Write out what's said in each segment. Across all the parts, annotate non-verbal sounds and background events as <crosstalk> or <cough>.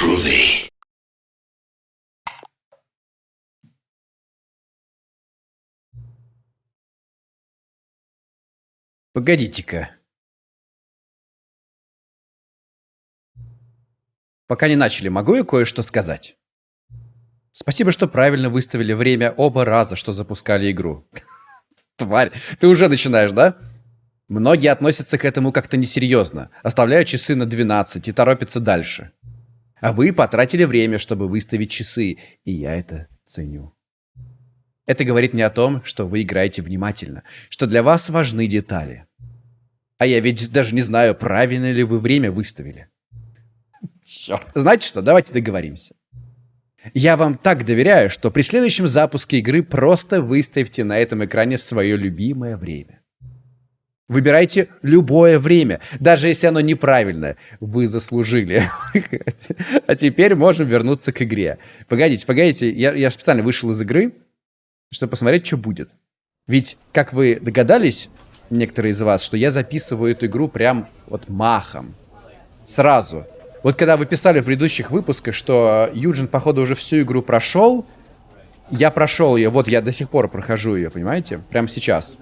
groovy. Погодите-ка. Пока не начали, могу я кое-что сказать? Спасибо, что правильно выставили время оба раза, что запускали игру. <laughs> Тварь, ты уже начинаешь, да? Многие относятся к этому как-то несерьезно, оставляют часы на 12 и торопятся дальше. А вы потратили время, чтобы выставить часы, и я это ценю. Это говорит мне о том, что вы играете внимательно, что для вас важны детали. А я ведь даже не знаю, правильно ли вы время выставили. Черт. Знаете что, давайте договоримся. Я вам так доверяю, что при следующем запуске игры просто выставьте на этом экране свое любимое время. Выбирайте любое время, даже если оно неправильное. Вы заслужили. <laughs> А теперь можем вернуться к игре. Погодите, погодите, я, я специально вышел из игры, чтобы посмотреть, что будет. Ведь, как вы догадались, некоторые из вас, что я записываю эту игру прям вот махом. Сразу. Вот когда вы писали в предыдущих выпусках, что Юджин, походу, уже всю игру прошел, я прошел ее, вот я до сих пор прохожу ее, понимаете? Прямо сейчас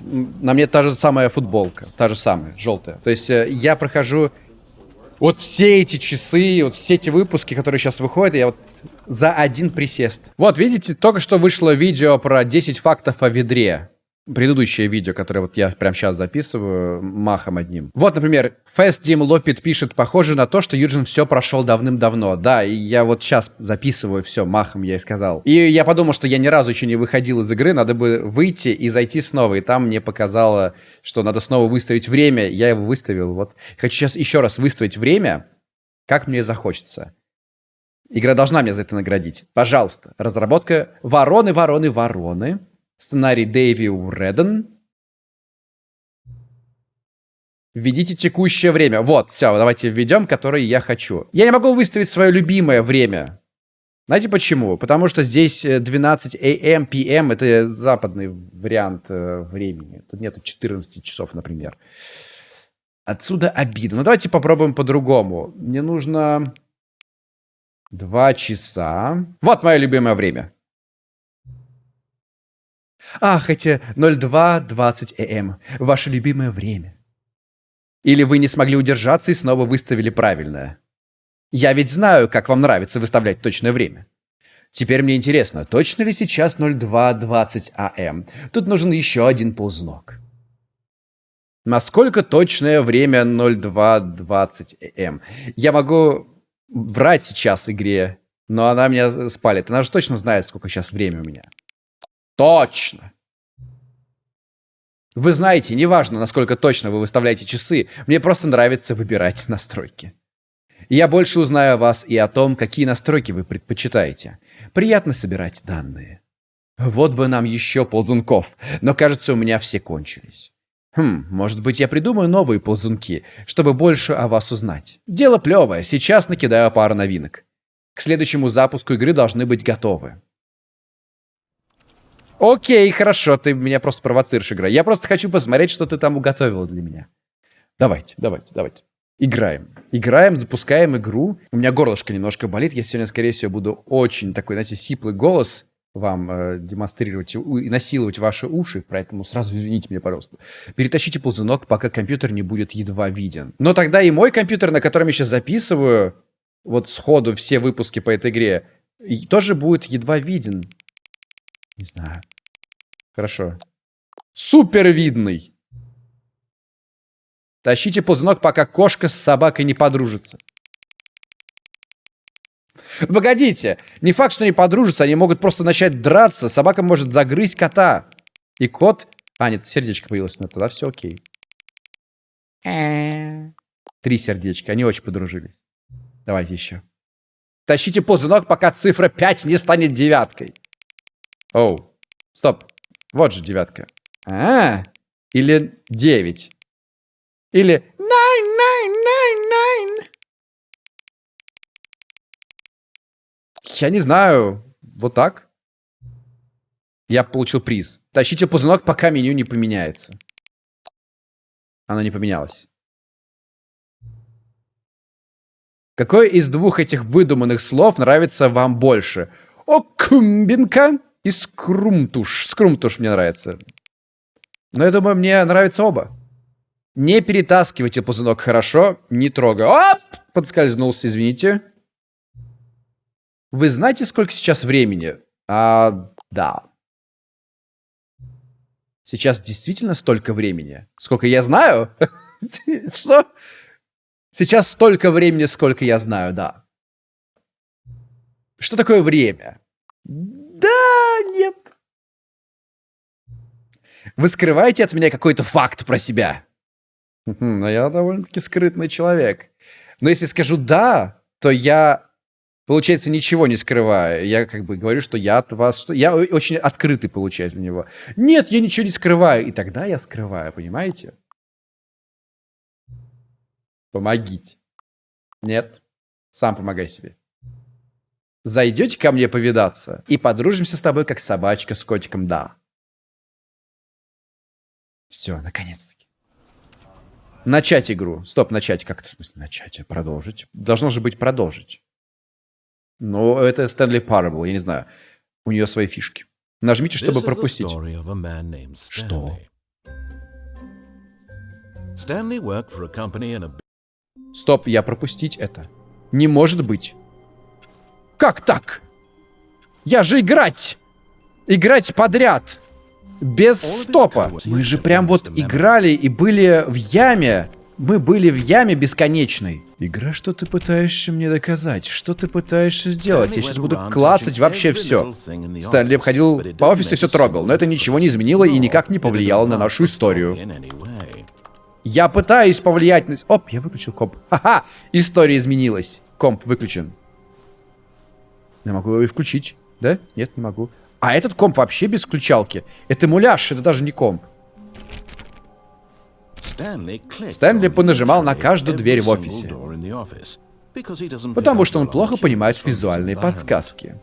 на мне та же самая футболка, та же самая, желтая. То есть э, я прохожу вот все эти часы, вот все эти выпуски, которые сейчас выходят, я вот за один присест. Вот, видите, только что вышло видео про 10 фактов о ведре предыдущее видео, которое вот я прямо сейчас записываю, махом одним. Вот, например, Fast Dim Лопит пишет, похоже на то, что Юджин все прошел давным-давно. Да, и я вот сейчас записываю все, махом я и сказал. И я подумал, что я ни разу еще не выходил из игры, надо бы выйти и зайти снова. И там мне показало, что надо снова выставить время. Я его выставил, вот. Хочу сейчас еще раз выставить время, как мне захочется. Игра должна меня за это наградить. Пожалуйста. Разработка «Вороны, вороны, вороны». Сценарий Дэйви Уреден. Введите текущее время. Вот, все, давайте введем, которое я хочу. Я не могу выставить свое любимое время. Знаете почему? Потому что здесь 12 AM, PM, это западный вариант э, времени. Тут нету 14 часов, например. Отсюда обидно. Ну, давайте попробуем по-другому. Мне нужно 2 часа. Вот мое любимое время. Ах, эти 02.20 АМ. Ваше любимое время. Или вы не смогли удержаться и снова выставили правильное. Я ведь знаю, как вам нравится выставлять точное время. Теперь мне интересно, точно ли сейчас 02.20 АМ? Тут нужен еще один ползунок. Насколько точное время 02.20 АМ? Я могу врать сейчас игре, но она меня спалит. Она же точно знает, сколько сейчас время у меня. Точно. Вы знаете, неважно, насколько точно вы выставляете часы, мне просто нравится выбирать <laughs> настройки. Я больше узнаю о вас и о том, какие настройки вы предпочитаете. Приятно собирать данные. Вот бы нам еще ползунков, но кажется, у меня все кончились. Хм, может быть, я придумаю новые ползунки, чтобы больше о вас узнать. Дело плевое, сейчас накидаю пару новинок. К следующему запуску игры должны быть готовы. Окей, хорошо, ты меня просто провоцируешь, игра. Я просто хочу посмотреть, что ты там уготовила для меня. Давайте, давайте, давайте. Играем. Играем, запускаем игру. У меня горлышко немножко болит. Я сегодня, скорее всего, буду очень такой, знаете, сиплый голос вам э, демонстрировать и насиловать ваши уши, поэтому сразу извините меня, пожалуйста. Перетащите ползунок, пока компьютер не будет едва виден. Но тогда и мой компьютер, на котором я сейчас записываю, вот сходу все выпуски по этой игре, тоже будет едва виден. Не знаю. Хорошо. Супер видный. Тащите ползунок, пока кошка с собакой не подружится. Погодите, не факт, что они подружатся, они могут просто начать драться, собака может загрызть кота. И кот... А, нет, сердечко появилось, но тогда все окей. Три сердечка, они очень подружились. Давайте еще. Тащите ползунок, пока цифра 5 не станет девяткой. Оу. Стоп. Вот же девятка. А, или девять. Или nine, nine, nine, nine. Я не знаю. Вот так. Я получил приз. Тащите ползунок, пока меню не поменяется. Оно не поменялось. Какое из двух этих выдуманных слов нравится вам больше? Окумбинка и скрумтуш. Скрумтуш мне нравится. Но я думаю, мне нравятся оба. Не перетаскивайте ползунок хорошо, не трогай. Оп! Подскользнулся, извините. Вы знаете, сколько сейчас времени? А, да. Сейчас действительно столько времени? Сколько я знаю? <laughs> Что? Сейчас столько времени, сколько я знаю, да. Что такое время? Нет. Вы скрываете от меня какой-то факт про себя? Но я довольно-таки скрытный человек. Но если скажу «да», то я, получается, ничего не скрываю. Я как бы говорю, что я от вас... Что... Я очень открытый получаюсь для него. Нет, я ничего не скрываю. И тогда я скрываю, понимаете? Помогите. Нет. Сам помогай себе. Зайдете ко мне повидаться и подружимся с тобой, как собачка с котиком, да. Все, наконец-таки. Начать игру. Стоп, начать. Как это в смысле начать? Продолжить. Должно же быть продолжить. Ну, это Стэнли Парабл, я не знаю. У нее свои фишки. Нажмите, чтобы пропустить. Что? Стоп, я пропустить это. Не может быть. Как так? Я же играть! Играть подряд! Без стопа. Мы же прям вот играли и были в яме. Мы были в яме бесконечной. Игра, что ты пытаешься мне доказать? Что ты пытаешься сделать? Я сейчас буду клацать вообще все. Стэнли обходил по офису и все трогал, но это ничего не изменило и никак не повлияло на нашу историю. Я пытаюсь повлиять на... Оп, я выключил комп. Ха-ха! История изменилась. Комп выключен. Я могу его и включить. Да? Нет, не могу. А этот комп вообще без включалки. Это муляж, это даже не комп. Стэнли понажимал на каждую дверь в офисе. Потому что он плохо понимает визуальные подсказки.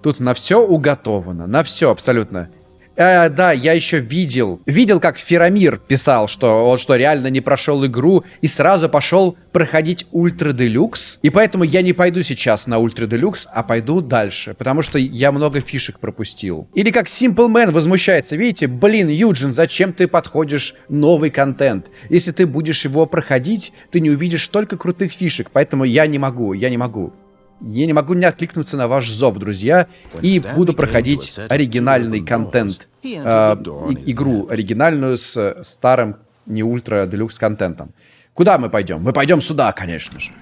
Тут на все уготовано, на все абсолютно. Э, да, я еще видел. Видел, как Ферамир писал, что он что, реально не прошел игру и сразу пошел проходить Ultra Deluxe. И поэтому я не пойду сейчас на Ultra Deluxe, а пойду дальше. Потому что я много фишек пропустил. Или как Simple Man возмущается. Видите, блин, Юджин, зачем ты проходишь новый контент? Если ты будешь его проходить, ты не увидишь столько крутых фишек. Поэтому я не могу, я не могу. Я не могу не откликнуться на ваш зов, друзья, и буду проходить оригинальный контент, э, игру оригинальную с старым не ультра делюкс контентом. Куда мы пойдем? Мы пойдем сюда, конечно же.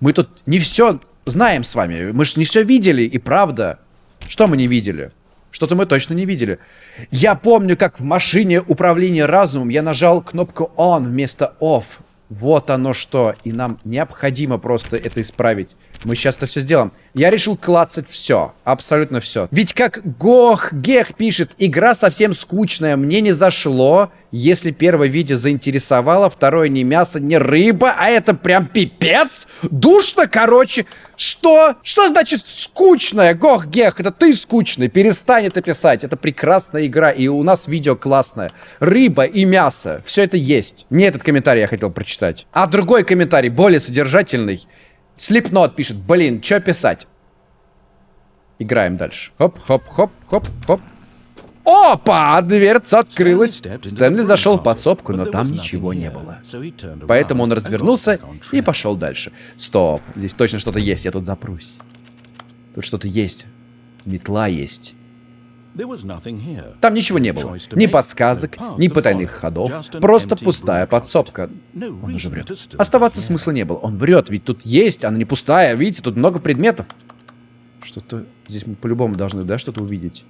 Мы тут не все знаем с вами, мы же не все видели, и правда. Что мы не видели? Что-то мы точно не видели. Я помню, как в машине управления разумом я нажал кнопку on вместо off. Вот оно что. И нам необходимо просто это исправить. Мы сейчас это все сделаем. Я решил клацать все. Абсолютно все. Ведь как Гох Гех пишет, игра совсем скучная. Мне не зашло. Если первое видео заинтересовало, второе не мясо, не рыба, а это прям пипец. Душно, короче. Что? Что значит скучная? Гох Гех, это ты скучный. Перестань это писать. Это прекрасная игра, и у нас видео классное. Рыба и мясо. Все это есть. Не этот комментарий я хотел прочитать. А другой комментарий, более содержательный. Слепнот пишет, блин, что писать? Играем дальше. Хоп, хоп, хоп, хоп, хоп. Опа! Дверца открылась. Стэнли зашел в подсобку, но там ничего не было. Поэтому он развернулся и пошел дальше. Стоп, здесь точно что-то есть, я тут запрусь. Тут что-то есть. Метла есть. Там ничего не было. Ни подсказок, ни потайных ходов. Просто пустая подсобка. Он уже врет. Оставаться смысла не было. Он врет, ведь тут есть, она не пустая. Видите, тут много предметов. Что-то здесь мы по-любому должны, да, что-то увидеть.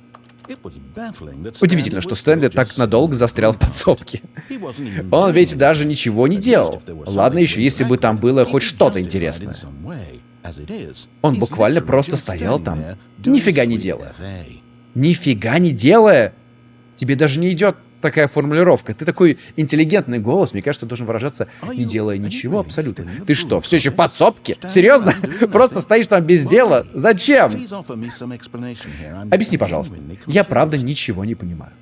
Удивительно, что Стэнли так надолго застрял в <laughs> подсобке. Он ведь даже ничего не делал. Ладно еще, если бы там было хоть что-то интересное. Он буквально просто стоял там, нифига не делая нифига не делая, тебе даже не идет такая формулировка. Ты такой интеллигентный голос, мне кажется, должен выражаться, не делая ничего абсолютно. Ты что, все еще в подсобке? Серьезно? <laughs> Просто стоишь там без дела? Зачем? Объясни, пожалуйста. Я правда ничего не понимаю.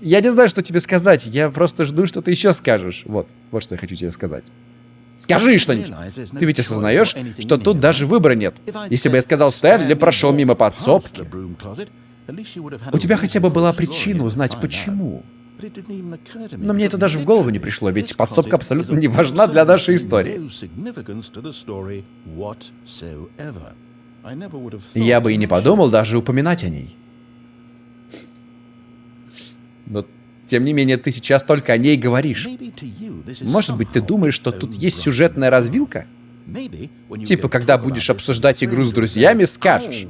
Я не знаю, что тебе сказать. Я просто жду, что ты еще скажешь. Вот, вот что я хочу тебе сказать. Скажи что-нибудь. Ты ведь осознаешь, что тут даже выбора нет. Если бы я сказал Стэнли прошел мимо подсобки, у тебя хотя бы была причина узнать, почему. Но мне это даже в голову не пришло, ведь подсобка абсолютно не важна для нашей истории. Я бы и не подумал даже упоминать о ней. Но, тем не менее, ты сейчас только о ней говоришь. Может быть, ты думаешь, что тут есть сюжетная развилка? Типа, когда будешь обсуждать игру с друзьями, скажешь.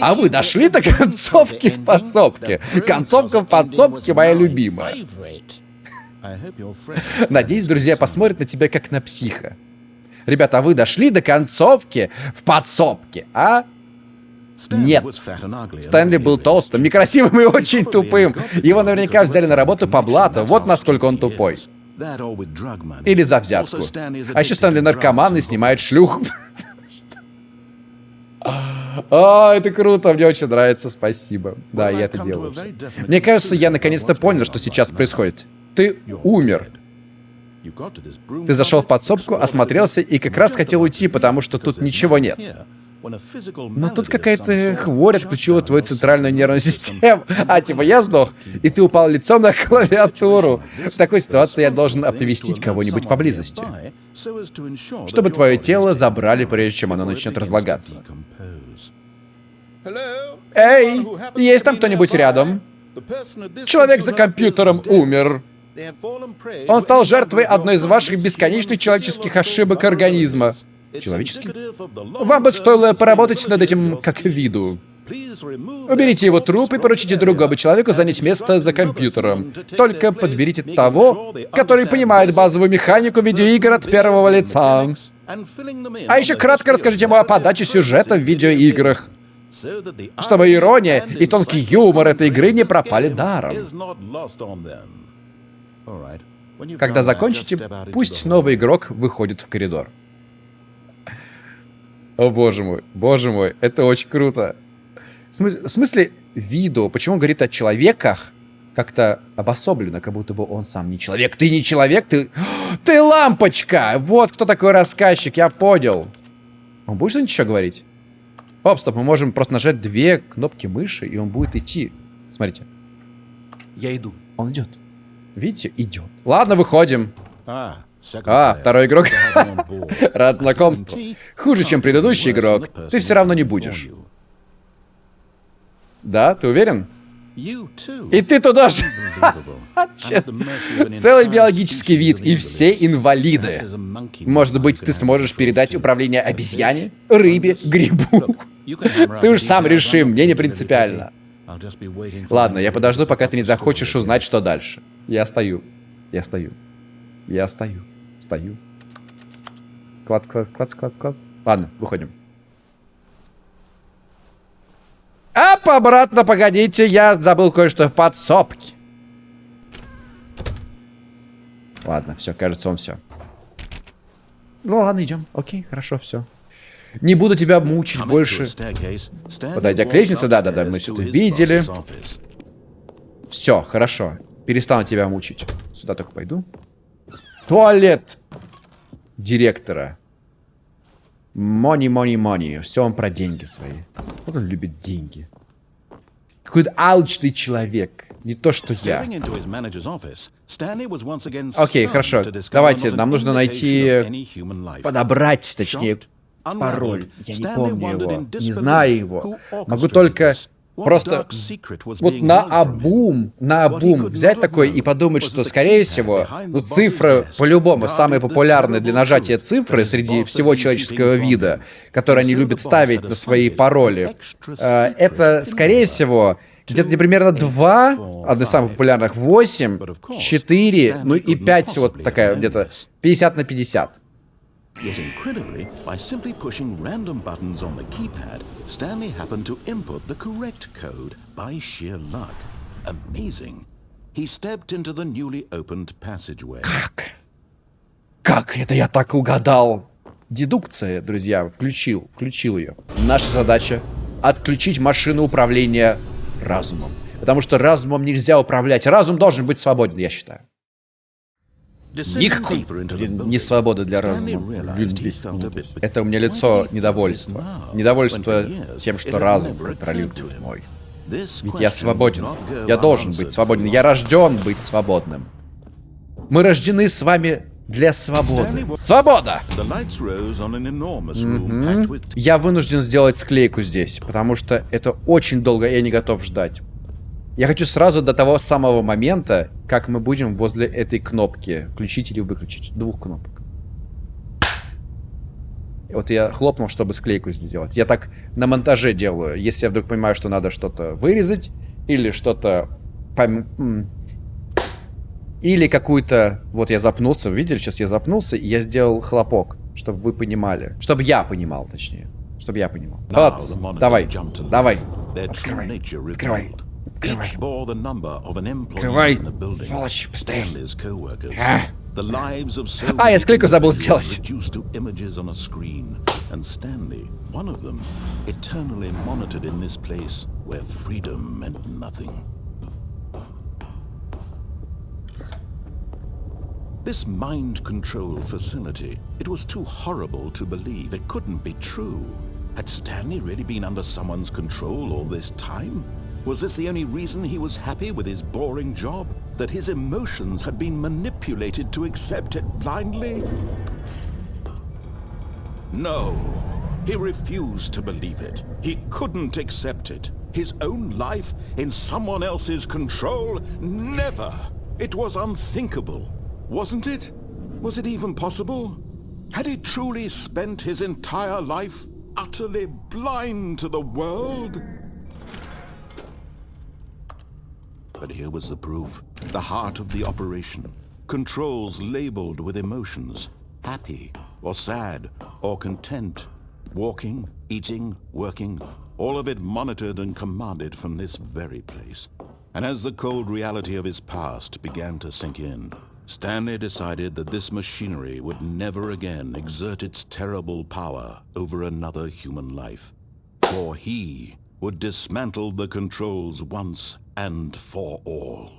А вы дошли до концовки в подсобке? Концовка в подсобке моя любимая. <laughs> Надеюсь, друзья посмотрят на тебя как на психа. Ребята, а вы дошли до концовки в подсобке, а? Нет. Стэнли был толстым, некрасивым и очень тупым. Его наверняка взяли на работу по блату. Вот насколько он тупой. Или за взятку. А еще Стэнли наркоман и снимает шлюх. <laughs> А, это круто, мне очень нравится, спасибо. Да, я это делаю. Мне кажется, я наконец-то понял, что сейчас происходит. Ты умер. Ты зашел в подсобку, осмотрелся и как раз хотел уйти, потому что тут ничего нет. Но тут какая-то хворь отключила твою центральную нервную систему. <laughs> А, типа, я сдох, и ты упал лицом на клавиатуру. В такой ситуации я должен оповестить кого-нибудь поблизости, чтобы твое тело забрали, прежде чем оно начнет разлагаться. Эй, есть там кто-нибудь рядом? Человек за компьютером умер. Он стал жертвой одной из ваших бесконечных человеческих ошибок организма. Человеческих? Вам бы стоило поработать над этим как виду. Уберите его труп и поручите другому человеку занять место за компьютером. Только подберите того, который понимает базовую механику видеоигр от первого лица. А еще кратко расскажите ему о подаче сюжета в видеоиграх чтобы ирония и тонкий юмор этой игры не пропали даром. Когда закончите, пусть новый игрок выходит в коридор. О боже мой, боже мой, это очень круто. В смысле, видео, почему он говорит о человеках, как-то обособленно, как будто бы он сам не человек. Ты не человек, ты... <gasps> Ты лампочка! Вот кто такой рассказчик, я понял. Он будет что-нибудь еще говорить? Оп, стоп, мы можем просто нажать две кнопки мыши, и он будет идти. Смотрите. Я иду. Он идет. Видите, идет. Ладно, выходим. А, а второй игрок. <laughs> Рад знакомству. Хуже, чем предыдущий игрок. Ты все равно не будешь. Да, ты уверен? И ты туда же. <laughs> Целый биологический вид и все инвалиды. Может быть, ты сможешь передать управление обезьяне, рыбе, грибу. Ты уж сам реши, мне не принципиально. Ладно, я подожду, пока ты не захочешь узнать, что дальше. Я стою. Я стою. Я стою. Стою. Клац, клац, клац, клац, клац. Ладно, выходим. Ап, обратно, погодите, я забыл кое-что в подсобке. Ладно, все, кажется, он все. Ну ладно, идем. Окей, хорошо, все. Не буду тебя мучить больше. Подойдя к лестнице, да-да-да, мы все это видели. Все, хорошо. Перестану тебя мучить. Сюда только пойду. Туалет директора. Money, money, money. Все он про деньги свои. Вот он любит деньги. Какой-то алчный человек. Не то, что я. Окей, хорошо. Давайте, нам нужно найти... Подобрать, точнее, пароль. Я не помню его, не знаю его. Могу только просто вот на обум, на обум взять такой и подумать, что, скорее всего, ну, цифры по-любому самые популярные для нажатия цифры среди всего человеческого вида, которые они любят ставить на свои пароли, э, это, скорее всего, где-то примерно 2, одно из самых популярных, 8, 4, ну и 5, вот такая где-то 50 на 50. Yet incredibly, by simply pushing random buttons on the keypad, Stanley happened to input the correct code by sheer luck. Amazing. He stepped into the newly opened passageway. Как? Как это я так угадал? Дедукция, друзья, включил, включил ее. Наша задача — отключить машину управления разумом. Потому что разумом нельзя управлять. Разум должен быть свободен, я считаю. Никакой не свобода для разума. Это у меня лицо недовольства. Недовольство тем, что разум контролирует мой. Ведь я свободен. Я должен быть свободен. Я рожден быть свободным. Мы рождены с вами для свободы. Свобода! Угу. Я вынужден сделать склейку здесь, потому что это очень долго, я не готов ждать. Я хочу сразу до того самого момента, как мы будем возле этой кнопки включить или выключить. Двух кнопок. Вот я хлопнул, чтобы склейку сделать. Я так на монтаже делаю. Если я вдруг понимаю, что надо что-то вырезать, или что-то... Пом... Или какую-то... Вот я запнулся, видели, сейчас я запнулся, и я сделал хлопок, чтобы вы понимали. Чтобы я понимал, точнее. Чтобы я понимал. Вот, давай, давай. Открывай, открывай. Открывай. Открывай, сволочь, быстрее. А. А, я склейку забыл сделать. And Stanley, one of them, eternally monitored in this place where freedom meant nothing. This mind control facility, it was too horrible to believe. It couldn't be true. Had Stanley really been under someone's control all this time? Was this the only reason he was happy with his boring job? That his emotions had been manipulated to accept it blindly? No. He refused to believe it. He couldn't accept it. His own life in someone else's control? Never. It was unthinkable. Wasn't it? Was it even possible? Had he truly spent his entire life utterly blind to the world? But here was the proof. The heart of the operation. Controls labeled with emotions. Happy, or sad, or content. Walking, eating, working. All of it monitored and commanded from this very place. And as the cold reality of his past began to sink in, Stanley decided that this machinery would never again exert its terrible power over another human life. For he would dismantle the controls once and for all.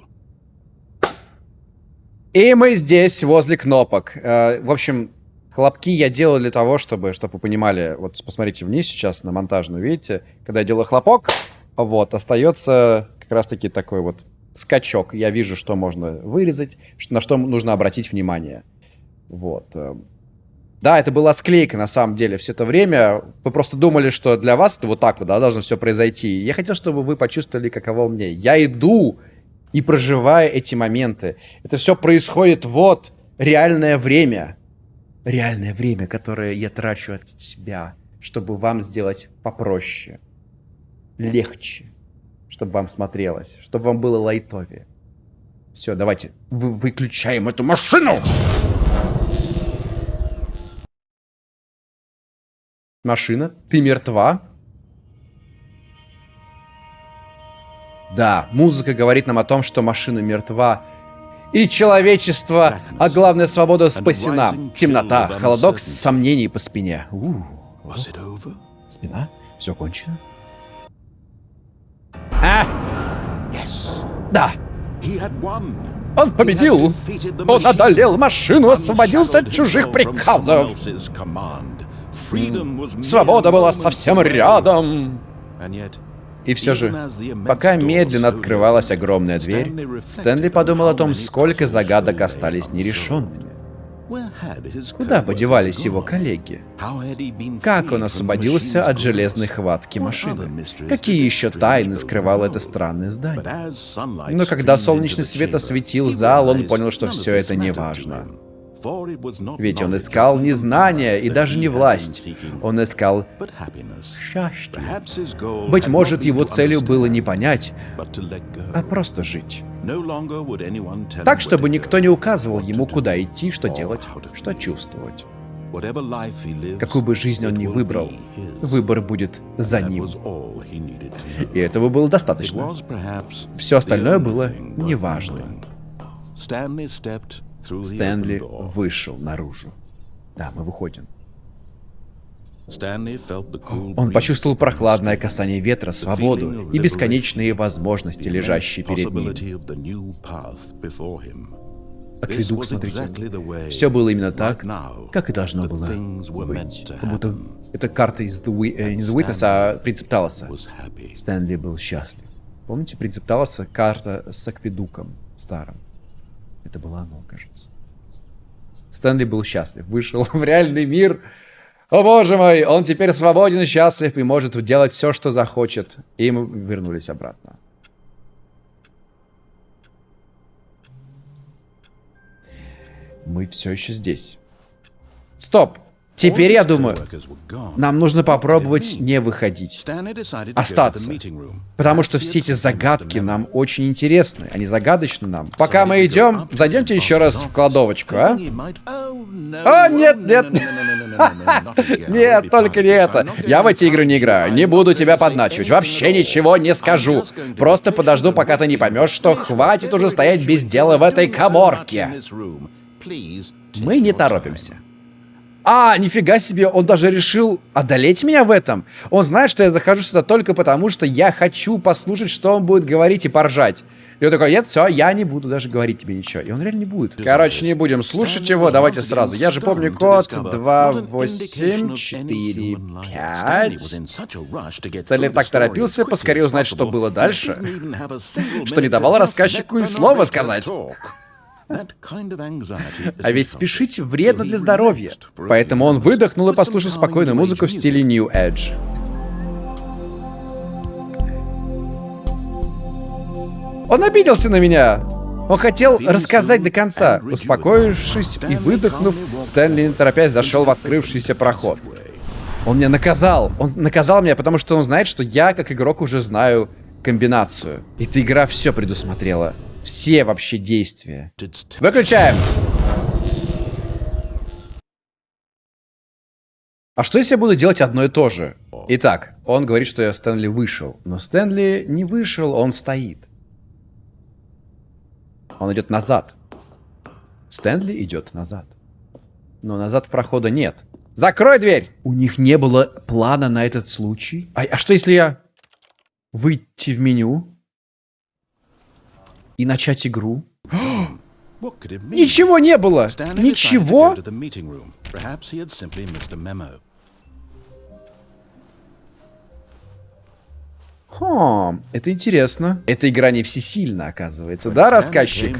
И мы здесь, возле кнопок. Э, в общем, хлопки я делал для того, чтобы, чтобы вы понимали, вот посмотрите вниз сейчас на монтажную, видите, когда я делаю хлопок, вот, остается как раз-таки такой вот скачок. Я вижу, что можно вырезать, на что нужно обратить внимание. Вот. Да, это была склейка на самом деле все это время. Вы просто думали, что для вас это вот так вот, да, должно все произойти. Я хотел, чтобы вы почувствовали, каково мне. Я иду и проживаю эти моменты. Это все происходит вот, реальное время. Реальное время, которое я трачу от себя, чтобы вам сделать попроще, легче, чтобы вам смотрелось, чтобы вам было лайтовее. Все, давайте, вы выключаем эту машину! Машина, ты мертва? Да, музыка говорит нам о том, что машина мертва. И человечество, а главное свобода спасена. Темнота, холодок, сомнений по спине. У -у -у. Спина? Все кончено? А? Да. Он победил. Он одолел машину, освободился от чужих приказов. Свобода была совсем рядом. И все же, пока медленно открывалась огромная дверь, Стэнли подумал о том, сколько загадок остались нерешенными. Куда подевались его коллеги? Как он освободился от железной хватки машины? Какие еще тайны скрывало это странное здание? Но когда солнечный свет осветил зал, он понял, что все это не важно. Ведь он искал не знания и даже не власть. Он искал счастье. Быть может, его целью было не понять, а просто жить. Так, чтобы никто не указывал ему, куда идти, что делать, что чувствовать. Какую бы жизнь он ни выбрал, выбор будет за ним. И этого было достаточно. Все остальное было неважно. Стэнли вышел наружу. Да, мы выходим. Он почувствовал прохладное касание ветра, свободу и бесконечные возможности, лежащие перед ним. Акведук, смотрите, все было именно так, как и должно было быть. Как будто это карта из The, э, не The Witness, а принцип Талоса. Стэнли был счастлив. Помните принцип Талоса? Карта с акведуком старым. Это было оно, кажется. Стэнли был счастлив. Вышел <laughs> в реальный мир. О боже мой, он теперь свободен и счастлив и может делать все, что захочет. И мы вернулись обратно. Мы все еще здесь. Стоп! Теперь, я думаю, нам нужно попробовать не выходить. Остаться. Потому что все эти загадки нам очень интересны. Они загадочны нам. Пока мы идем, зайдемте еще раз в кладовочку, а? О, нет, нет. Нет, только не это. Я в эти игры не играю. Не буду тебя подначивать. Вообще ничего не скажу. Просто подожду, пока ты не поймешь, что хватит уже стоять без дела в этой коморке. Мы не торопимся. А, нифига себе, он даже решил одолеть меня в этом. Он знает, что я захожу сюда только потому, что я хочу послушать, что он будет говорить и поржать. И он такой, нет, все, я не буду даже говорить тебе ничего. И он реально не будет. Короче, не будем слушать его, давайте сразу. Я же помню код 2845. Стэнли так торопился, поскорее узнать, что было дальше, что не давал рассказчику и слова сказать. А ведь спешить вредно для здоровья. Поэтому он выдохнул и послушал спокойную музыку в стиле New Edge. Он обиделся на меня. Он хотел рассказать до конца. Успокоившись и выдохнув, Стэнли, не торопясь, зашел в открывшийся проход. Он меня наказал. Он наказал меня, потому что он знает, что я, как игрок, уже знаю комбинацию. Эта игра все предусмотрела. Все вообще действия. Выключаем. А что если я буду делать одно и то же? Итак, он говорит, что я Стэнли вышел. Но Стэнли не вышел, он стоит. Он идет назад. Стэнли идет назад. Но назад прохода нет. Закрой дверь! У них не было плана на этот случай. А, а что если я выйти в меню? И начать игру. <gasps> Ничего не было! Ничего? Хм, это интересно. Эта игра не всесильна, оказывается, да, рассказчик?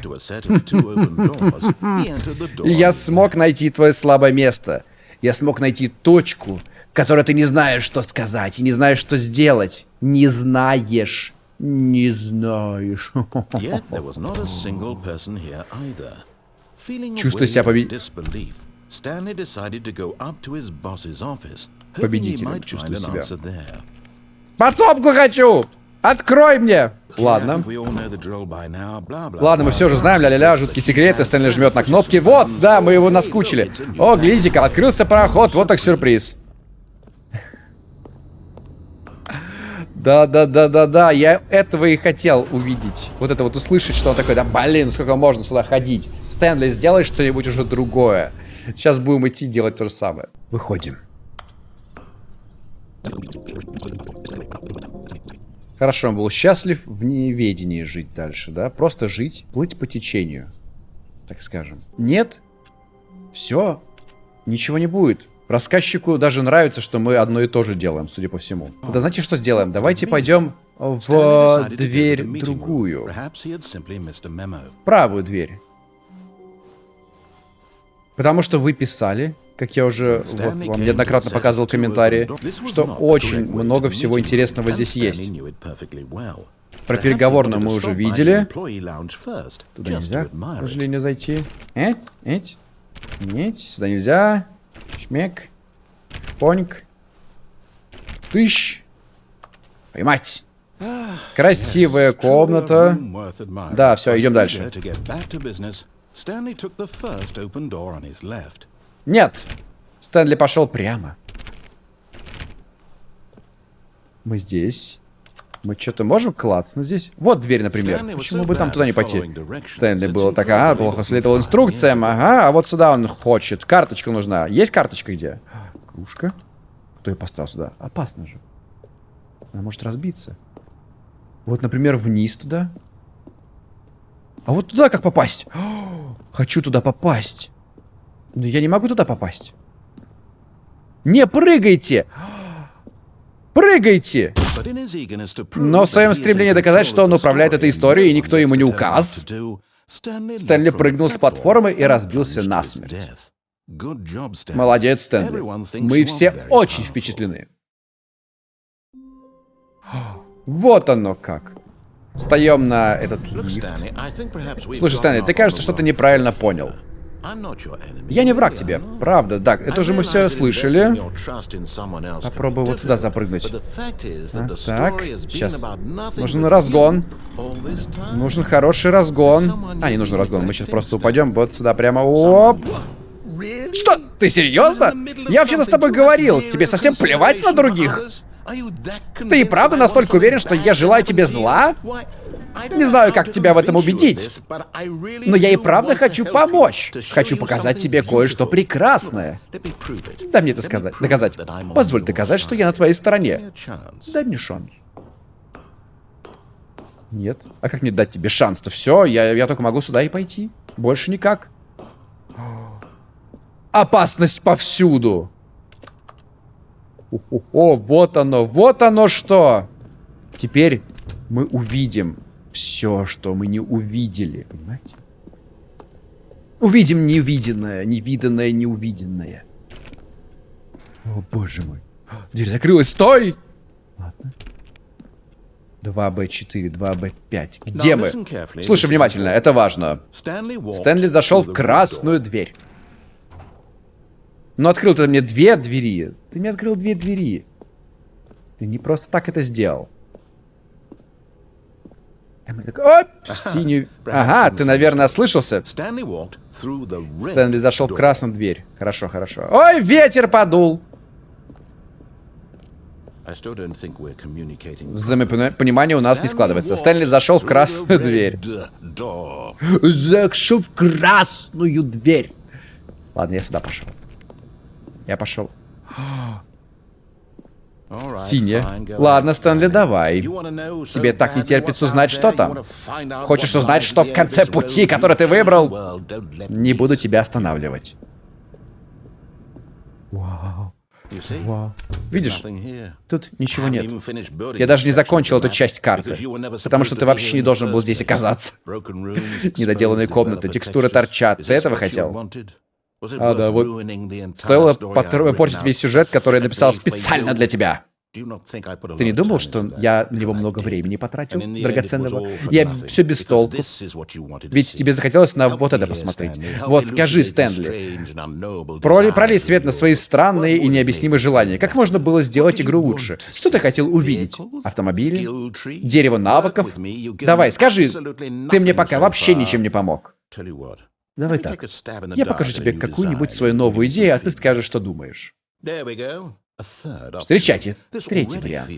<laughs> Я смог найти твое слабое место. Я смог найти точку, в которой ты не знаешь, что сказать, и не знаешь, что сделать. Не знаешь. Не знаешь. <laughs> Чувствуя себя победителем. Победителем чувствую себя. Подсобку хочу! Открой мне! Ладно. Ладно, мы все же знаем, ля-ля-ля, жуткие секреты, Стэнли жмет на кнопки. Вот, да, мы его наскучили. О, глядите-ка, открылся проход, вот так сюрприз. Да-да-да-да-да, я этого и хотел увидеть. Вот это вот услышать, что он такой, да блин, сколько можно сюда ходить. Стэнли, сделай что-нибудь уже другое. Сейчас будем идти делать то же самое. Выходим. Хорошо, он был счастлив в неведении жить дальше, да? Просто жить, плыть по течению, так скажем. Нет, все, ничего не будет. Рассказчику даже нравится, что мы одно и то же делаем, судя по всему. Да знаете, что сделаем? Давайте пойдем в дверь другую. Правую дверь. Потому что вы писали, как я уже вот, вам неоднократно показывал комментарии, что очень много всего интересного здесь есть. Про переговорную мы уже видели. Туда нельзя, к сожалению, зайти. Эть, эть. Нет, сюда нельзя. Шмек. Поньк. Тыщ. Поймать. Красивая комната. Да, все, идем дальше. Нет. Стэнли пошел прямо. Мы здесь. Мы что-то можем клацнуть здесь? Вот дверь, например. Почему бы там туда не пойти? Стэнли было так, ага, плохо следовал инструкциям, ага, а вот сюда он хочет. Карточка нужна. Есть карточка где? Кружка. Кто ее поставил сюда? Опасно же. Она может разбиться. Вот, например, вниз туда. А вот туда как попасть? <gasps> Хочу туда попасть. Но я не могу туда попасть. Не прыгайте! Прыгайте! Но в своем стремлении доказать, что он управляет этой историей, и никто ему не указ, Стэнли прыгнул с платформы и разбился насмерть. Молодец, Стэнли. Мы все очень впечатлены. Вот оно как. Встаем на этот лифт. Слушай, Стэнли, ты, кажется, что-то неправильно понял. Я не враг тебе, правда, да, это же мы все слышали. Попробую вот сюда запрыгнуть. А, так, сейчас. Нужен разгон. Нужен хороший разгон. А, не нужен разгон, мы сейчас просто упадем вот сюда прямо. Оп. Что? Ты серьезно? Я вообще-то с тобой говорил, тебе совсем плевать на других? Ты и правда настолько уверен, что я желаю тебе зла? Не знаю, как тебя в этом убедить. Но я и правда хочу помочь. Хочу показать тебе кое-что прекрасное. Дай мне это сказать, доказать. Позволь доказать, что я на твоей стороне. Дай мне шанс. Нет. А как мне дать тебе шанс-то? Все, я, я только могу сюда и пойти. Больше никак. Опасность повсюду. О, вот оно, вот оно что. Теперь мы увидим все, что мы не увидели, понимаете? Увидим невиденное, невиданное, неувиденное. О, боже мой. Дверь закрылась, стой! Ладно. 2Б4, 2Б5. Где мы? Слушай внимательно, это важно. Стэнли зашел в красную дверь. Но открыл ты мне две двери. Ты мне открыл две двери. Ты не просто так это сделал. Оп, в синюю... Ага, ты, наверное, ослышался. Стэнли зашел в красную дверь. Хорошо, хорошо. Ой, ветер подул. Взаимопонимание у нас не складывается. Стэнли зашел в красную дверь. Зашел в красную дверь. Ладно, я сюда пошел. Я пошел. Синяя. Ладно, Стэнли, давай. Тебе так не терпится узнать, что там. Хочешь узнать, что в конце пути, который ты выбрал? Не буду тебя останавливать. Вау. Вау. Видишь, тут ничего нет. Я даже не закончил эту часть карты, потому что ты вообще не должен был здесь оказаться. <laughs> Недоделанные комнаты, текстуры торчат. Ты этого хотел? А, да, вот. Стоило портить весь сюжет, который я написал специально для тебя. Ты не думал, что я на него много времени потратил, драгоценного? Я все без толку. Ведь тебе захотелось на вот это посмотреть. Вот скажи, Стэнли, проли, пролей свет на свои странные и необъяснимые желания. Как можно было сделать игру лучше? Что ты хотел увидеть? Автомобили? Дерево навыков? Давай, скажи. Ты мне пока вообще ничем не помог. Давай так. Я покажу тебе какую-нибудь свою новую идею, а ты скажешь, что думаешь. Встречайте, третий вариант.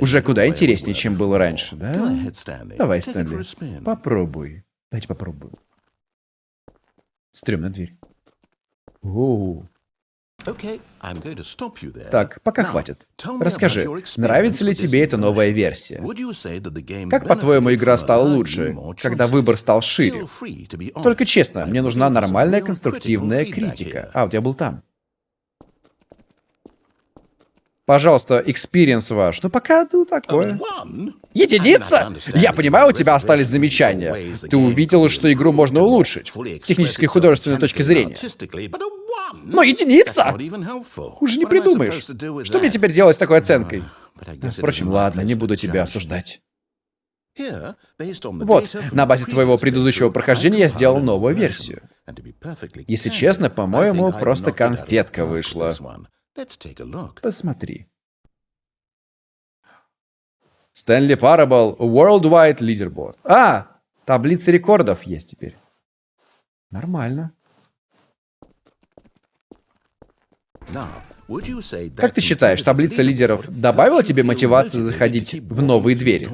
Уже куда интереснее, чем было раньше, да? Давай, Стэнли, попробуй. Дайте попробую. Стремная дверь. Оу. Так, пока хватит. Расскажи, нравится ли тебе эта новая версия? Как, по-твоему, игра стала лучше, когда выбор стал шире? Только честно, мне нужна нормальная конструктивная критика. А, вот я был там. Пожалуйста, experience ваш. Ну, пока, ну, такое. Единица? Я понимаю, у тебя остались замечания. Ты увидел, что игру можно улучшить. С технической и художественной точки зрения. Но единица! Уже не придумаешь. Что мне теперь делать с такой оценкой? Впрочем, ладно, не буду тебя осуждать. Вот, на базе твоего предыдущего прохождения я сделал новую версию. Если честно, по-моему, просто конфетка вышла. Посмотри. Стэнли Parable Worldwide Leaderboard. А, таблица рекордов есть теперь. Нормально. Как ты считаешь, таблица лидеров добавила тебе мотивации заходить в новые двери?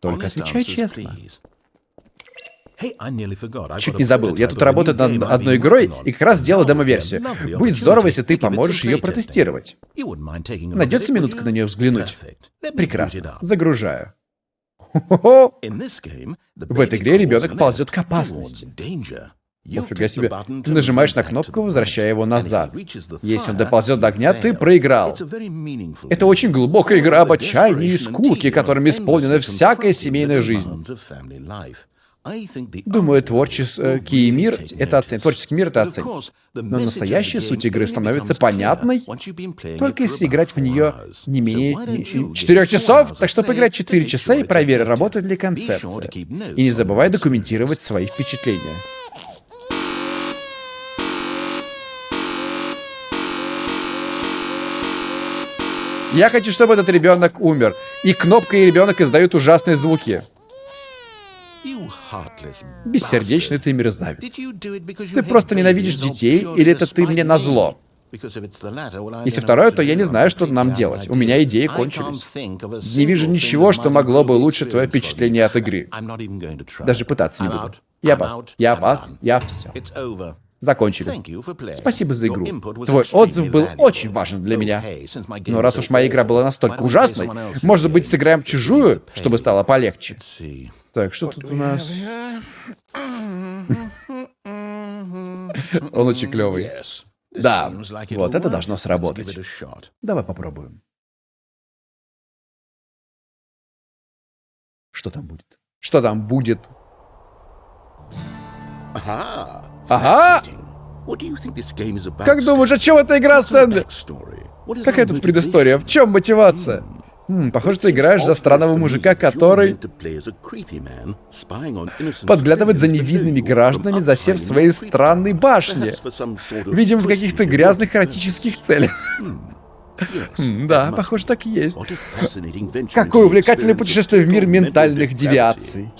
Только отвечай честно. Чуть не забыл, я тут работаю над одной игрой и как раз сделал демо-версию. Будет здорово, если ты поможешь ее протестировать. Найдется минутка на нее взглянуть? Прекрасно. Загружаю. <laughs> В этой игре ребенок ползет к опасности. Нифига себе. Ты нажимаешь на кнопку, возвращая его назад. Если он доползет до огня, ты проиграл. Это очень глубокая игра об отчаянии и скуке, которыми исполнена всякая семейная жизнь. Думаю, творческий мир это оценит. Творческий мир это оценит. Но настоящая суть игры становится понятной, только если играть в нее не менее 4 часов. Так что поиграть 4 часа и проверь, работает ли концепция. И не забывай документировать свои впечатления. Я хочу, чтобы этот ребенок умер. И кнопка и ребенок издают ужасные звуки. Бессердечный ты мерзавец. Ты просто ненавидишь детей, или это ты мне назло? Если второе, то я не знаю, что нам делать. У меня идеи кончились. Не вижу ничего, что могло бы улучшить твое впечатление от игры. Даже пытаться не буду. Я вас. Я вас. Я все. Закончили. Спасибо за игру. Твой отзыв был очень важен для меня. Но раз уж моя игра была настолько ужасной, может быть, сыграем в чужую, чтобы стало полегче? Так, что тут у нас? <laughs> Он очень клевый. Да, вот это должно сработать. Давай попробуем. Что там будет? Что там будет? Ага! Как думаешь, о чем эта игра, Стэнли? Какая тут предыстория? В чем мотивация? Хм, похоже, ты играешь за странного мужика, который подглядывает за невинными гражданами, засев в своей странной башне. Видимо, в каких-то грязных эротических целях. <laughs> Хм, да, похоже, так и есть. Какое увлекательное путешествие в мир ментальных девиаций.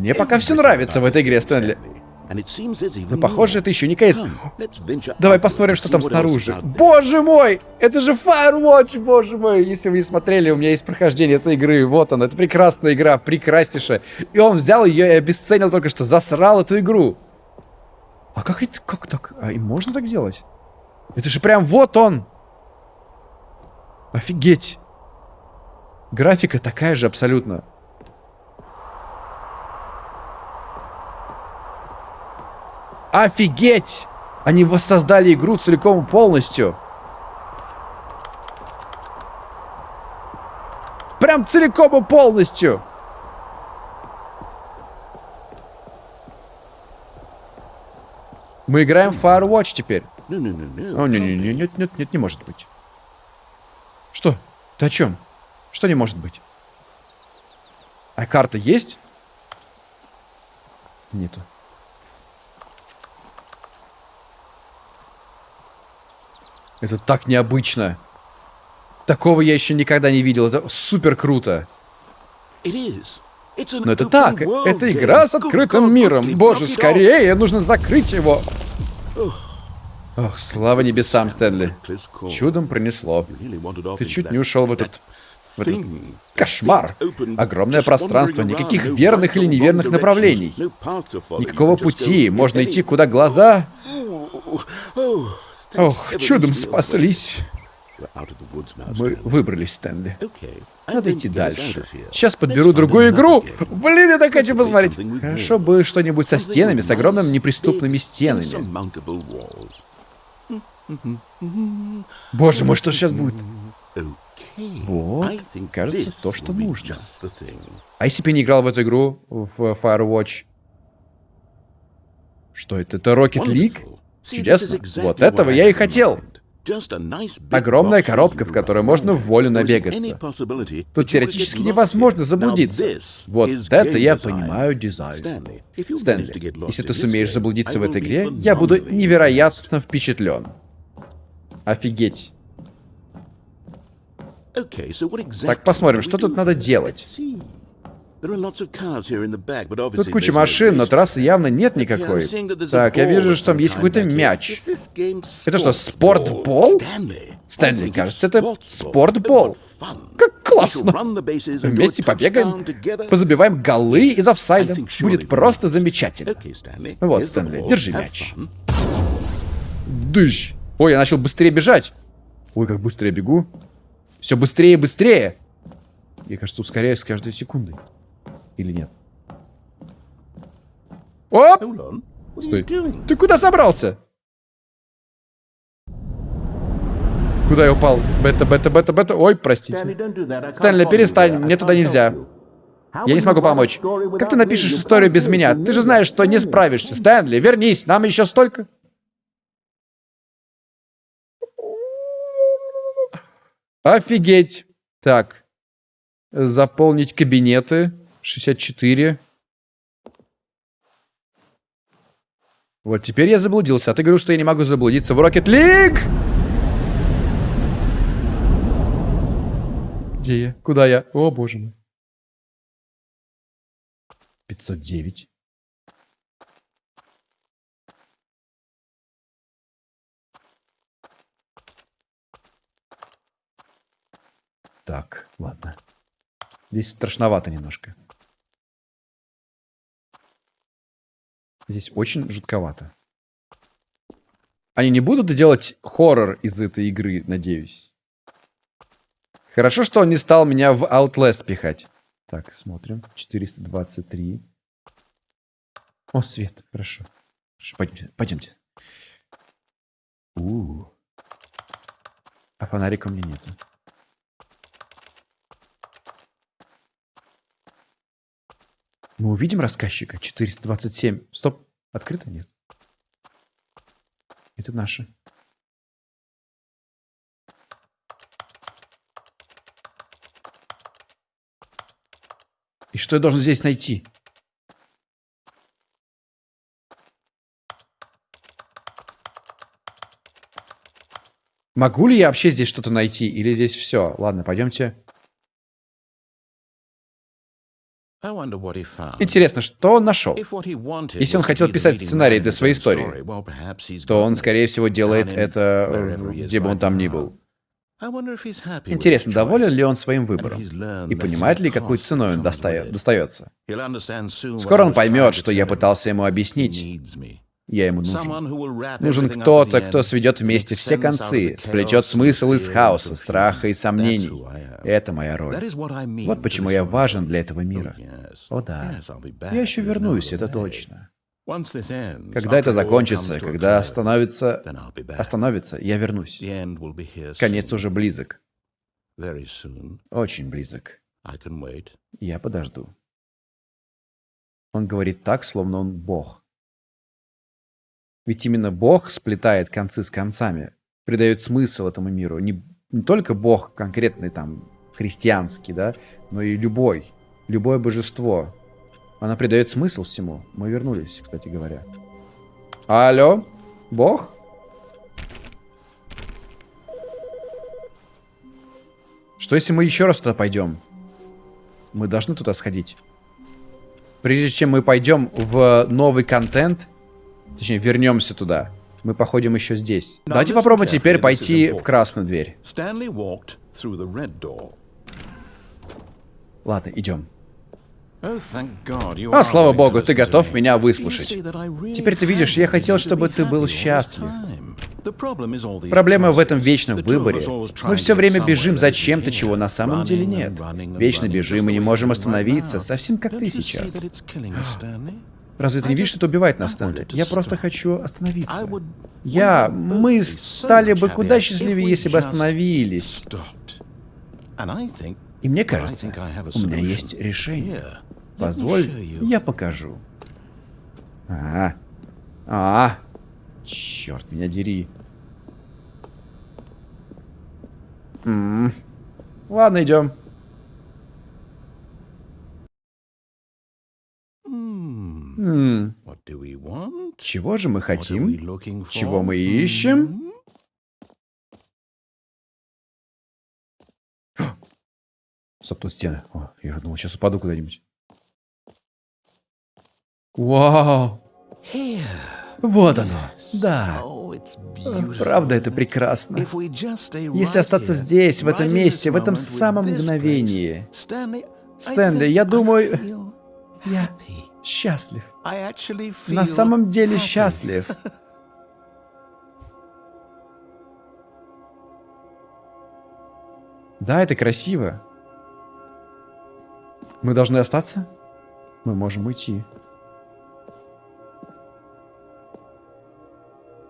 Мне пока все нравится в этой игре, Стэнли. Но похоже, это еще не конец. Давай посмотрим, что там снаружи. Боже мой! Это же Firewatch, боже мой! Если вы не смотрели, у меня есть прохождение этой игры. Вот она, это прекрасная игра, прекраснейшая. И он взял ее и обесценил только что, засрал эту игру. А как это, как так? А и можно так делать? Это же прям вот он! Офигеть! Графика такая же абсолютно. Офигеть! Они воссоздали игру целиком и полностью. Прям целиком и полностью. Мы играем в Firewatch теперь. О, не, не, не, нет, нет, нет, не может быть. Что? Ты о чем? Что не может быть? А карта есть? Нету. Это так необычно. Такого я еще никогда не видел. Это супер круто. Но это так. Это игра с открытым миром. Боже, скорее, нужно закрыть его. Ох, слава небесам, Стэнли. Чудом принесло. Ты чуть не ушел в этот... В этот кошмар. Огромное пространство, никаких верных или неверных направлений. Никакого пути, можно идти куда глаза... Ох, чудом спаслись. Мы выбрались, Стэнли. Надо идти дальше. Сейчас подберу другую игру. Блин, я так хочу посмотреть. Хорошо бы что-нибудь со стенами, с огромными неприступными стенами. Боже мой, что сейчас будет? Вот, кажется, то, что нужно. А если бы не играл в эту игру, в Firewatch? Что это? Это Rocket League? Чудесно. Вот этого я и хотел. Огромная коробка, в которой можно в волю набегаться. Тут теоретически невозможно заблудиться. Вот это я понимаю дизайн. Стэнли, если ты сумеешь заблудиться в этой игре, я буду невероятно впечатлен. Офигеть. Так, посмотрим, что тут надо делать. Тут куча машин, но трассы явно нет никакой. Так, я вижу, что там есть какой-то мяч. Это что, спортбол? Стэнли, кажется, это спортбол. Как Классно. Вместе побегаем, позабиваем голы из офсайда. Будет просто замечательно. Вот, Стэнли, держи мяч. Дыщ. Ой, я начал быстрее бежать. Ой, как быстро я бегу. Все быстрее и быстрее. Я, кажется, ускоряюсь с каждой секундой. Или нет? Оп! Стой. Ты куда собрался? Куда я упал? Бета, бета, бета, бета. Ой, простите. Стэнли, перестань, мне туда нельзя. Я не смогу помочь. Как ты напишешь историю без меня? Ты же знаешь, что не справишься. Стэнли, вернись, нам еще столько. Офигеть. Так. Заполнить кабинеты. 64. Вот теперь я заблудился. А ты говорил, что я не могу заблудиться в Rocket League? Где я? Куда я? О, боже мой. 509. Так, ладно. Здесь страшновато немножко. Здесь очень жутковато. Они не будут делать хоррор из этой игры, надеюсь. Хорошо, что он не стал меня в Outlast пихать. Так, смотрим. 423. О, свет. Хорошо. Хорошо, пойдемте. Пойдемте. У, -у, -у. А фонарика у меня нету. Мы увидим рассказчика. 427. Стоп. Открыто? Нет. Это наши. И что я должен здесь найти? Могу ли я вообще здесь что-то найти? Или здесь все? Ладно, пойдемте. Интересно, что он нашел? Если он хотел писать сценарий для своей истории, то он, скорее всего, делает это, где бы он там ни был. Интересно, доволен ли он своим выбором? И понимает ли, какой ценой он достается? Скоро он поймет, что я пытался ему объяснить. Я ему нужен. Нужен кто-то, кто сведет вместе все концы, сплетет смысл из хаоса, страха и сомнений. Это моя роль. Вот почему я важен для этого мира. О да, я еще вернусь, это точно. Когда это закончится, когда остановится, остановится, я вернусь. Конец уже близок. Очень близок. Я подожду. Он говорит так, словно он Бог. Ведь именно Бог сплетает концы с концами, придает смысл этому миру. Не, не только Бог конкретный там христианский, да, но и любой, любое божество. Она придает смысл всему. Мы вернулись, кстати говоря. Алло? Бог? Что если мы еще раз туда пойдем? Мы должны туда сходить. Прежде чем мы пойдем в новый контент, точнее, вернемся туда, мы походим еще здесь. Давайте попробуем теперь пойти в красную дверь. Ладно, идем. Oh, О, слава богу, ты готов меня выслушать. Теперь ты видишь, я хотел, чтобы ты был счастлив. Проблема в этом вечном выборе. Мы все время бежим за чем-то, чего на самом деле нет. Вечно бежим и не можем остановиться, совсем как ты сейчас. Разве ты не видишь, что это убивает нас, Стэнли? Я просто хочу остановиться. Я... Мы стали бы куда счастливее, если бы остановились. И мне кажется, у меня есть решение. Позволь, я покажу. А, а, черт, меня дери. М -м. Ладно, идем. М -м. Чего же мы хотим? Чего мы ищем? <gasps> Стоп, тут стены. О, я думал, сейчас упаду куда-нибудь. Вау! Вот оно. Да. Правда, это прекрасно. Если остаться здесь, в этом месте, в этом самом мгновении. Стэнли, я думаю... Я счастлив. На самом деле счастлив. <laughs> Да, это красиво. Мы должны остаться? Мы можем уйти.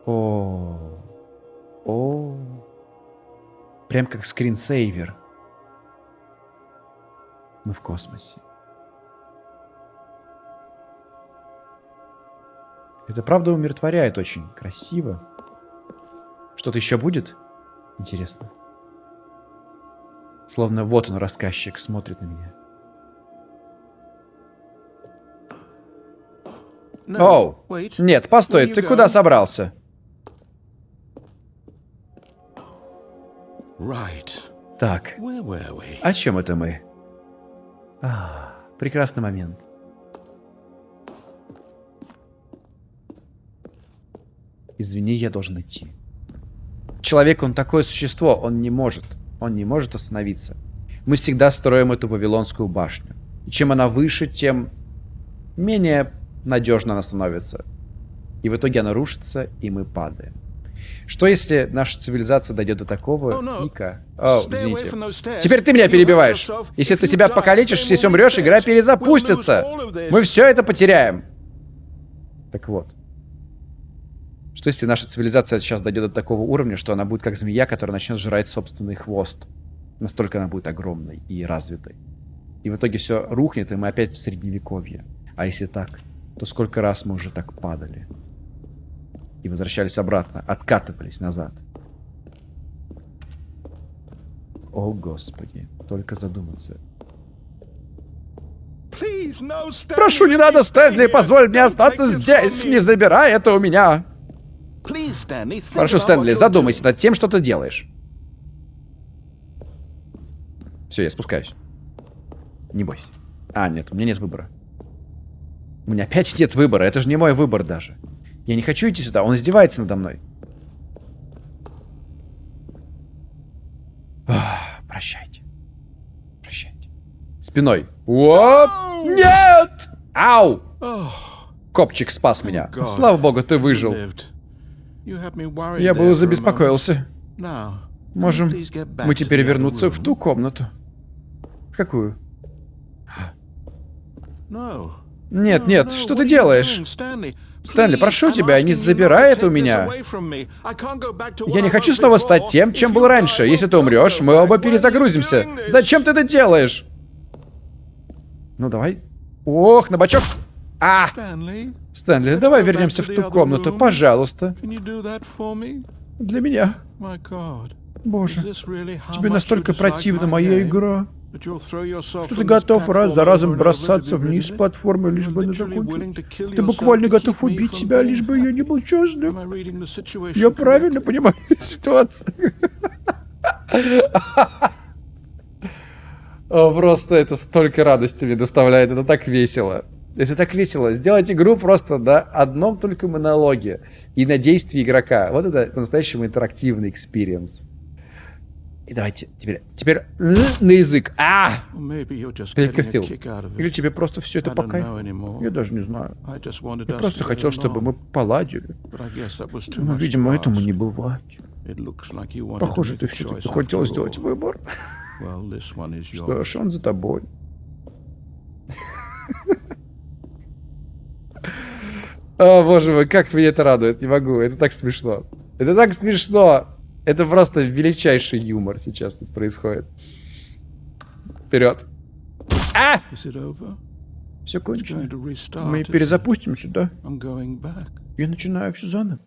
О, о, прям как скринсейвер. Мы в космосе. Это правда умиротворяет очень красиво. Что-то еще будет? Интересно. Словно вот он, рассказчик, смотрит на меня. Оу, нет, постой, ты куда собрался? Так, о чем это мы? А, прекрасный момент. Извини, я должен идти. Человек, он такое существо, он не может. Он не может остановиться. Мы всегда строим эту Вавилонскую башню. И чем она выше, тем менее надежно она становится. И в итоге она рушится, и мы падаем. Что если наша цивилизация дойдет до такого, oh, no. Ника? О, извините. Теперь ты меня перебиваешь. Если ты себя покалечишь, если умрешь, игра перезапустится. Мы все это потеряем. Так вот. Что если наша цивилизация сейчас дойдет до такого уровня, что она будет как змея, которая начнет жрать собственный хвост? Настолько она будет огромной и развитой. И в итоге все рухнет, и мы опять в средневековье. А если так, то сколько раз мы уже так падали? И возвращались обратно, откатывались назад. О, Господи, только задуматься. Прошу, не надо, Стэнли, позволь мне остаться здесь, не забирай это у меня. Прошу, Стэнли, задумайся над тем, что ты делаешь. Все, я спускаюсь. Не бойся. А, нет, у меня нет выбора. У меня опять нет выбора. Это же не мой выбор даже. Я не хочу идти сюда. Он издевается надо мной. Ах, прощайте. Прощайте. Спиной. Оп! Нет! Ау! Копчик спас меня. Слава богу, ты выжил. Я был забеспокоился. Можем мы теперь вернуться в ту комнату? Какую? Нет, нет, что ты делаешь? Стэнли, прошу тебя, не забирай это у меня. Я не хочу снова стать тем, чем был раньше. Если ты умрешь, мы оба перезагрузимся. Зачем ты это делаешь? Ну, давай. Ох, на бочок. А! Стэнли, давай вернемся в ту комнату, пожалуйста. Для меня. Боже, тебе настолько противна моя игра, что ты готов раз за разом бросаться вниз с платформы, лишь бы не закончить. Ты буквально готов убить себя, лишь бы я не был счастлив. Я правильно понимаю <laughs> ситуацию. <laughs> Просто это столько радости мне доставляет, это так весело. Это так весело. Сделать игру просто на одном только монологе и на действии игрока. Вот это по-настоящему интерактивный experience. И давайте теперь, теперь на язык. А! Перекофил. Или тебе просто все это пока? Я даже не знаю. Я просто хотел, чтобы мы поладили. Но, видимо, этому не бывать. Похоже, ты все-таки хотел сделать выбор. Что ж, он за тобой. <laughs> О, боже мой, как меня это радует. Не могу, это так смешно. Это так смешно. Это просто величайший юмор сейчас тут происходит. Вперед. А! Все кончено. Мы перезапустим сюда. Я начинаю все заново.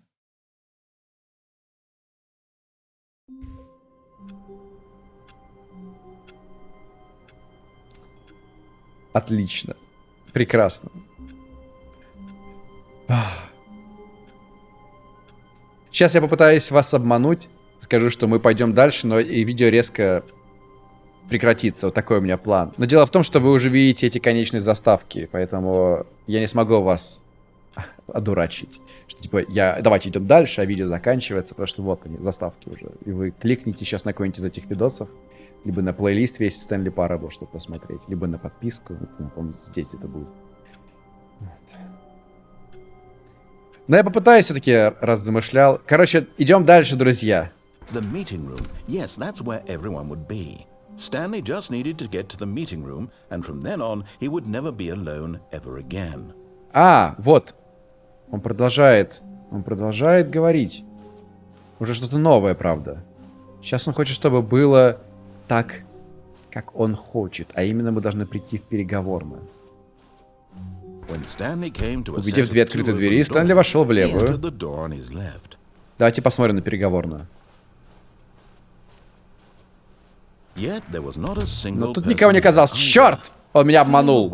Отлично. Прекрасно. Сейчас я попытаюсь вас обмануть. Скажу, что мы пойдем дальше, но и видео резко прекратится. Вот такой у меня план. Но дело в том, что вы уже видите эти конечные заставки, поэтому я не смогу вас одурачить. Что, типа, я, давайте идем дальше, а видео заканчивается, потому что вот они, заставки уже. И вы кликните сейчас на какой-нибудь из этих видосов, либо на плейлист весь Стэнли Парабл, чтобы посмотреть, либо на подписку. Вот, здесь это будет. Но я попытаюсь все-таки, раз замышлял. Короче, идем дальше, друзья. The meeting room. Yes, that's where everyone would be. Stanley just needed to get to the meeting room, and from then on, he would never be alone ever again. А, вот. Он продолжает. Он продолжает говорить. Уже что-то новое, правда. Сейчас он хочет, чтобы было так, как он хочет. А именно мы должны прийти в переговорную. Увидев две открытые двери, Стэнли вошел в левую. Давайте посмотрим на переговорную. Но тут никого не оказалось. Черт! Он меня обманул.